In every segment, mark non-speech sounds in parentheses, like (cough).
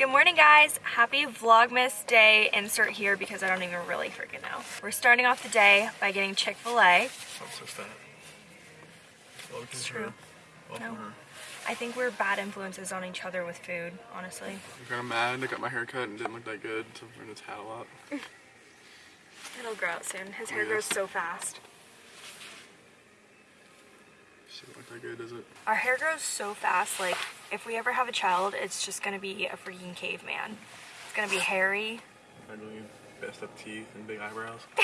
Good morning guys, happy Vlogmas day insert here because I don't even really freaking know. We're starting off the day by getting Chick-fil-A. I'm so fat. Well, It's true. No. her. I think we're bad influences on each other with food, honestly. I'm kind of mad. I got my hair cut and didn't look that good, so I'm wearing this hat a lot. It'll grow out soon. His oh, hair Yes. grows so fast. That good, does it? Our hair grows so fast, like, if we ever have a child, it's just gonna be a freaking caveman. It's gonna be hairy. Ugly, messed up teeth and big eyebrows. (laughs)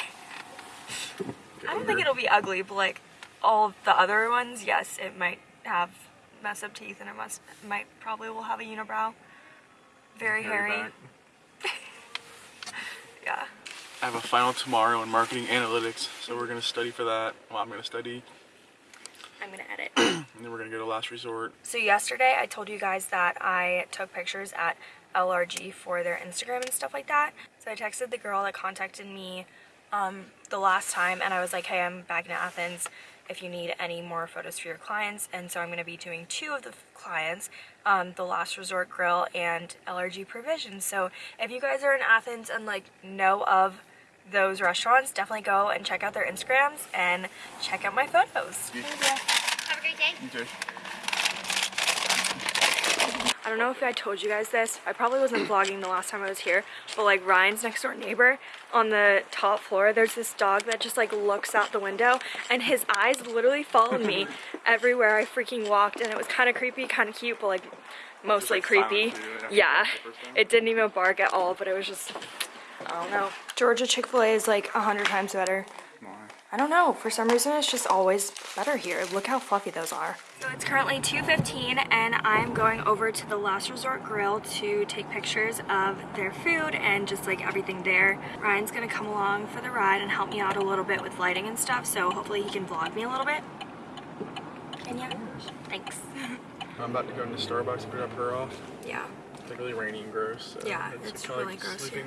I don't think it'll be ugly, but like, all the other ones, yes, it might have messed up teeth and it must, might, probably will have a unibrow. Very hairy. (laughs) Yeah. I have a final tomorrow in marketing analytics, so we're gonna study for that. Well, I'm gonna study, I'm gonna edit. (clears throat) and then we're gonna go to last resort. So yesterday I told you guys that I took pictures at LRG for their Instagram and stuff like that. So I texted the girl that contacted me um, the last time and I was like, hey, I'm back in Athens if you need any more photos for your clients. And so I'm going to be doing two of the clients, um, the Last Resort Grill and LRG Provisions. So if you guys are in Athens and like know of those restaurants, definitely go and check out their Instagrams and check out my photos. Have a great day. You too. I don't know if I told you guys this. I probably wasn't vlogging the last time I was here, but like Ryan's next door neighbor on the top floor, there's this dog that just like looks out the window and his eyes literally followed me (laughs) everywhere I freaking walked and it was kind of creepy, kind of cute, but like mostly like, creepy. silent Yeah, the first time. it didn't even bark at all, but it was just, I don't know. Georgia Chick-fil-A is like a hundred times better. Why? I don't know. For some reason, it's just always better here. Look how fluffy those are. So it's currently 2.15 and I'm going over to the Last Resort Grill to take pictures of their food and just like everything there. Ryan's gonna come along for the ride and help me out a little bit with lighting and stuff, so hopefully he can vlog me a little bit. And yeah, thanks. (laughs) I'm about to go into Starbucks and drop her off. Yeah, It's like really rainy and gross. So Yeah, it's kinda really gross here.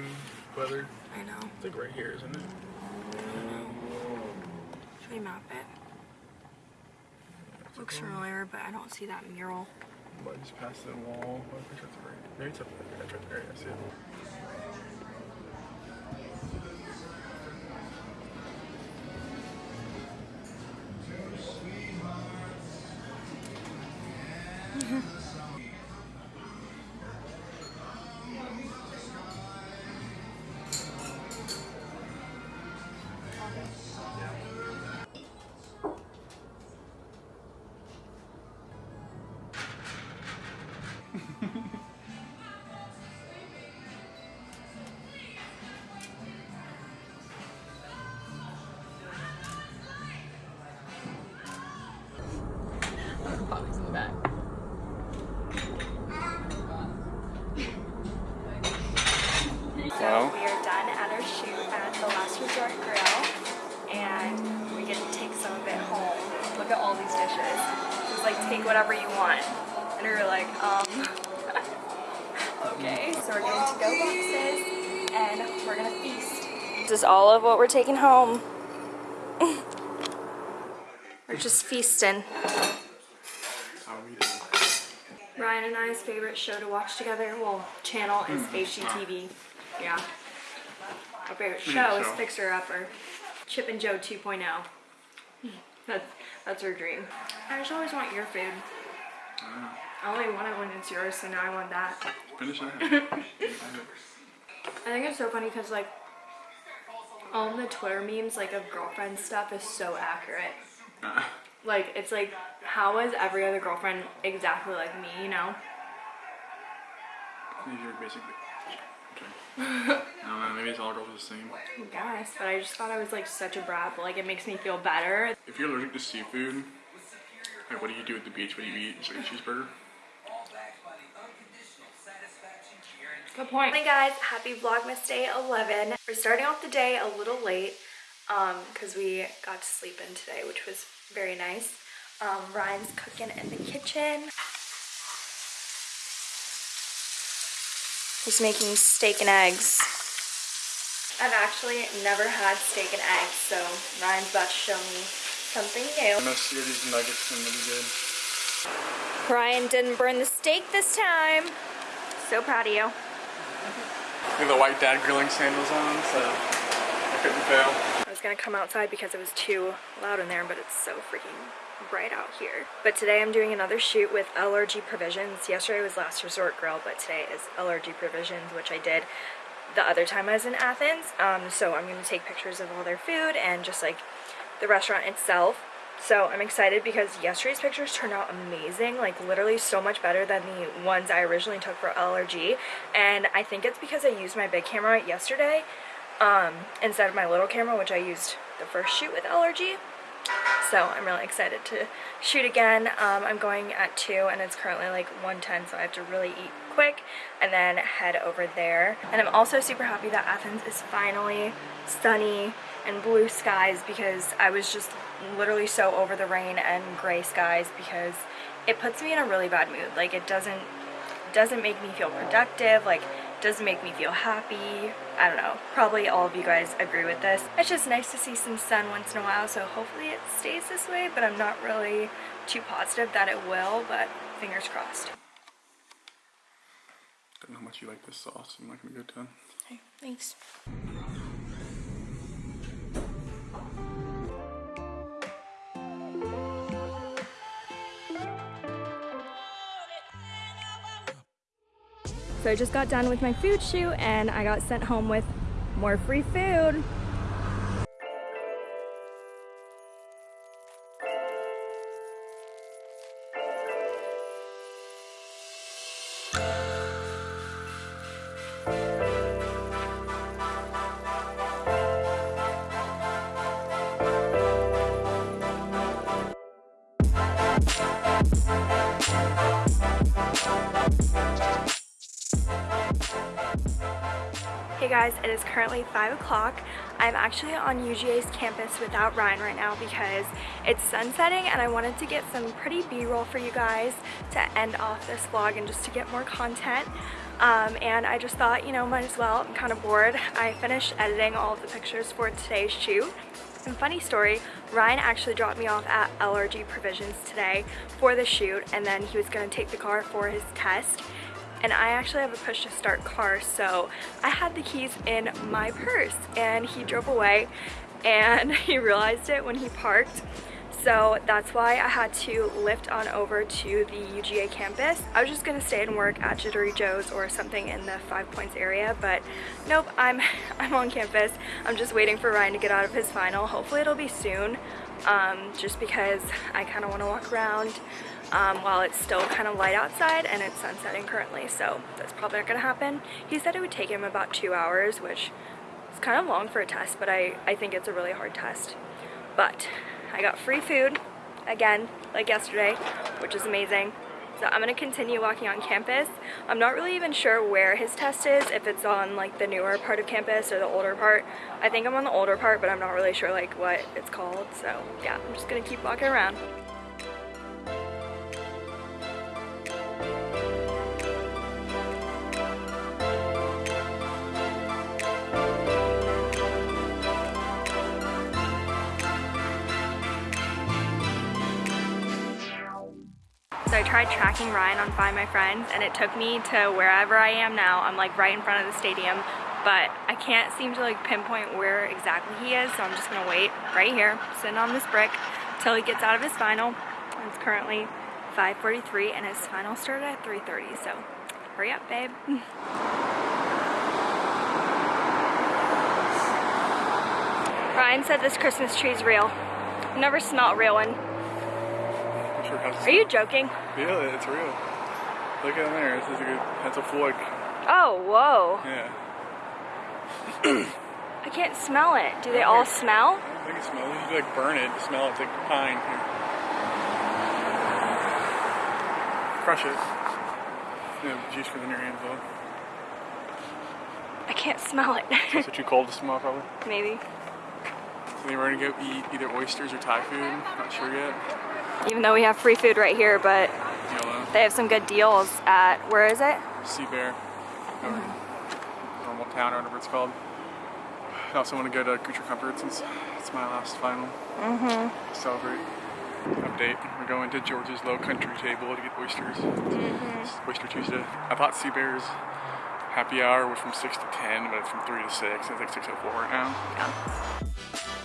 Weather. I know. It's like right here, isn't it? I know. Should we map it? Looks familiar, but I don't see that mural. But just past the wall. Oh, I think it's right. Maybe it's up there. Yeah, it's right there. I see it. In the back. So we are done at our shoot at the Last Resort Grill, and we get to take some of it home. Look at all these dishes. Just like take whatever you want. And we were like, um, (laughs) okay. So we're getting to go boxes, and we're gonna feast. This is all of what we're taking home. (laughs) we're just feasting. How are we doing? Ryan and I's favorite show to watch together, well, channel is mm-hmm. HGTV. Yeah. Our favorite show is show. Fixer Upper. Chip and Jo 2.0. (laughs) That's, that's our dream. I just always want your food. Ah. I only want it when it's yours, so now I want that. Finish that. (laughs) I think it's so funny because, like, all the Twitter memes, like, of girlfriend stuff is so accurate. Ah. Like, it's like, how is every other girlfriend exactly like me, you know? You're basically. (laughs) Okay. I don't know. Maybe it's all girls the same. I guess, but I just thought I was like such a brat, but like it makes me feel better. If you're allergic to seafood, like what do you do at the beach? What do you eat? Just like a cheeseburger? Good point. Hey guys, happy Vlogmas Day 11. We're starting off the day a little late um, because we got to sleep in today, which was very nice. Um, Ryan's cooking in the kitchen. He's making steak and eggs. I've actually never had steak and eggs, so Ryan's about to show me something new. I'm gonna sear these nuggets and it'll be good. Ryan didn't burn the steak this time. So proud of you. (laughs) We have the white dad grilling sandals on, so I couldn't fail. Was gonna come outside because it was too loud in there, but it's so freaking bright out here. But today I'm doing another shoot with LRG Provisions. Yesterday was Last Resort Grill, but today is LRG Provisions, which I did the other time I was in Athens. Um, so I'm gonna take pictures of all their food and just like the restaurant itself. So I'm excited because yesterday's pictures turned out amazing, like literally so much better than the ones I originally took for LRG. And I think it's because I used my big camera yesterday um, instead of my little camera, which I used the first shoot with LRG. So I'm really excited to shoot again. Um, I'm going at 2 and it's currently like 1.10 so I have to really eat quick and then head over there. And I'm also super happy that Athens is finally sunny and blue skies because I was just literally so over the rain and gray skies because it puts me in a really bad mood. Like it doesn't doesn't make me feel productive. Like doesn't make me feel happy. I don't know. Probably all of you guys agree with this. It's just nice to see some sun once in a while, so hopefully it stays this way, but I'm not really too positive that it will, but fingers crossed. Don't know how much you like this sauce. I'm not gonna go down. Okay, thanks. So I just got done with my food shoot and I got sent home with more free food. Guys, it is currently 5 o'clock. I'm actually on UGA's campus without Ryan right now because it's sunsetting and I wanted to get some pretty b-roll for you guys to end off this vlog and just to get more content. Um, and I just thought, you know, might as well. I'm kind of bored. I finished editing all of the pictures for today's shoot. And funny story, Ryan actually dropped me off at LRG Provisions today for the shoot and then he was going to take the car for his test and I actually have a push to start car so I had the keys in my purse and he drove away and (laughs) he realized it when he parked so that's why I had to lift on over to the UGA campus. I was just gonna stay and work at Jittery Joe's or something in the Five Points area, but nope, I'm, (laughs) I'm on campus. I'm just waiting for Ryan to get out of his final. Hopefully it'll be soon, um, just because I kind of want to walk around um, while it's still kind of light outside and it's sunsetting currently, so that's probably not gonna happen. He said it would take him about two hours, which is kind of long for a test, but I, I think it's a really hard test. But I got free food, again, like yesterday, which is amazing. So I'm gonna continue walking on campus. I'm not really even sure where his test is, if it's on like the newer part of campus or the older part. I think I'm on the older part, but I'm not really sure like what it's called. So yeah, I'm just gonna keep walking around. So I tried tracking Ryan on Find My Friends and it took me to wherever I am now. I'm like right in front of the stadium, but I can't seem to like pinpoint where exactly he is. So I'm just gonna wait right here, sitting on this brick till he gets out of his final. It's currently 5.43 and his final started at 3.30. So hurry up, babe. (laughs) Ryan said this Christmas tree is real. Never smelled real one. I'm sure it has Are you joking? Yeah, it's real. Look at there. This is a good. That's a fork. Oh, whoa. Yeah. (clears throat) I can't smell it. Do they all smell? I think it smells. You like burn it. to Smell it. It's like pine. Here. Crush it. Yeah, juice goes in your hands though. I can't smell it. Is it too cold to smell probably? (laughs) Maybe. So then we're gonna go eat either oysters or Thai food. Not sure yet. Even though we have free food right here, but Yellow. they have some good deals at, where is it? Seabear. Or Normaltown or whatever it's called. I also want to go to Creature Comforts since it's my last final. Mm-hmm. Celebrate. Update. We're going to George's Lowcountry Table to get oysters. It's Oyster Tuesday. I thought Seabears happy hour was from 6 to 10, but it's from 3 to 6. It's like 6.04 right now.